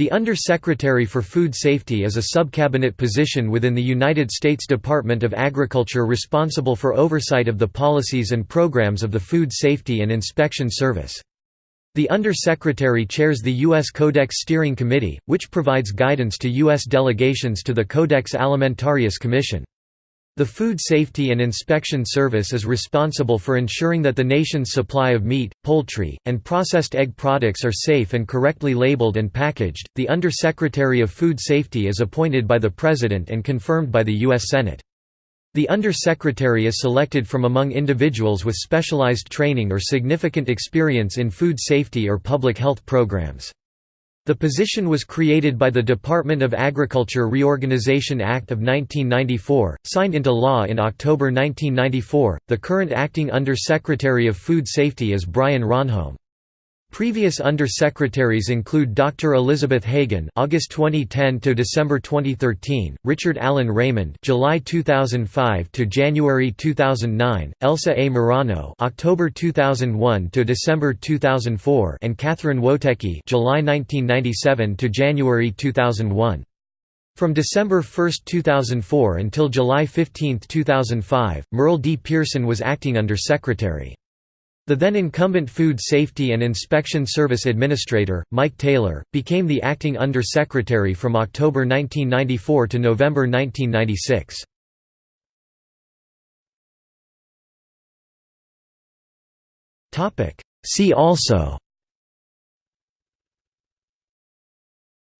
The Under-Secretary for Food Safety is a subcabinet position within the United States Department of Agriculture responsible for oversight of the policies and programs of the Food Safety and Inspection Service. The Under-Secretary chairs the U.S. Codex Steering Committee, which provides guidance to U.S. delegations to the Codex Alimentarius Commission. The Food Safety and Inspection Service is responsible for ensuring that the nation's supply of meat, poultry, and processed egg products are safe and correctly labeled and packaged. The Under-Secretary of Food Safety is appointed by the President and confirmed by the U.S. Senate. The Under-Secretary is selected from among individuals with specialized training or significant experience in food safety or public health programs. The position was created by the Department of Agriculture Reorganization Act of 1994, signed into law in October 1994. The current acting Under Secretary of Food Safety is Brian Ronholm. Previous under-secretaries include Dr. Elisabeth Hagen (August 2010 to December 2013), Richard Allen Raymond (July 2005 to January 2009), Elsa A. Murano (October 2001 to December 2004), and Catherine Woteki (July 1997 to January 2001). From December 1, 2004 until July 15, 2005, Merle D. Pierson was acting under-secretary. The then incumbent Food Safety and Inspection Service Administrator, Mike Taylor, became the acting Under-Secretary from October 1994 to November 1996. See also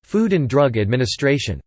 Food and Drug Administration